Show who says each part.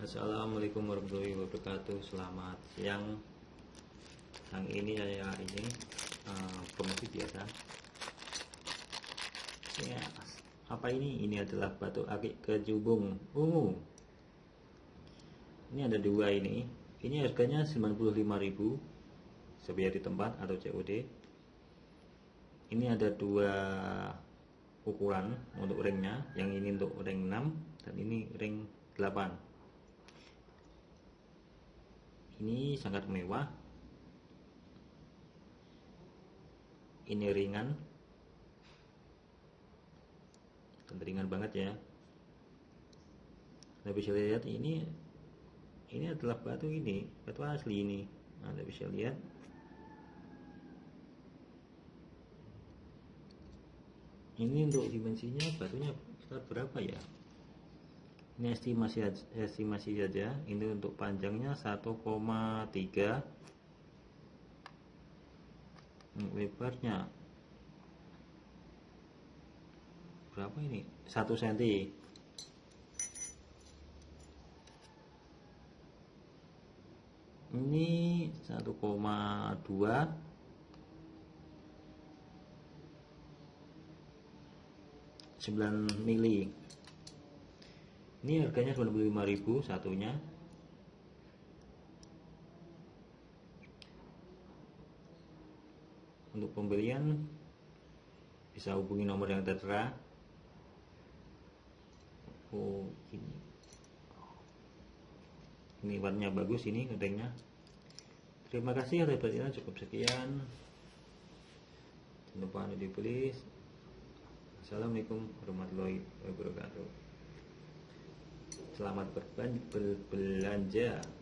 Speaker 1: Assalamualaikum warahmatullahi wabarakatuh. Selamat siang. Yang ini saya ini uh, biasa. Ya, Apa ini? Ini adalah batu akik kejubung. Ungu Ini ada dua ini. Ini harganya 95.000 Sebiar di tempat atau COD Ini ada dua ukuran untuk ringnya. Yang ini untuk ring 6 Dan ini ring 8 ini sangat mewah. Ini ringan. Dan ringan banget ya. Anda bisa lihat ini ini adalah batu ini batu asli ini. Anda bisa lihat. Ini untuk dimensinya batunya berapa ya ini estimasi estimasi saja. Ini untuk panjangnya 1,3 lebarnya berapa ini? 1 cm ini 1,2 9 mili ini harganya 25.000 satunya. Untuk pembelian bisa hubungi nomor yang tertera. Oh ini. Ini warnanya bagus ini gedengnya terima kasih atas perhatian cukup sekian. Jangan lupa dibeli. Assalamualaikum warahmatullahi wabarakatuh Selamat berbelanja.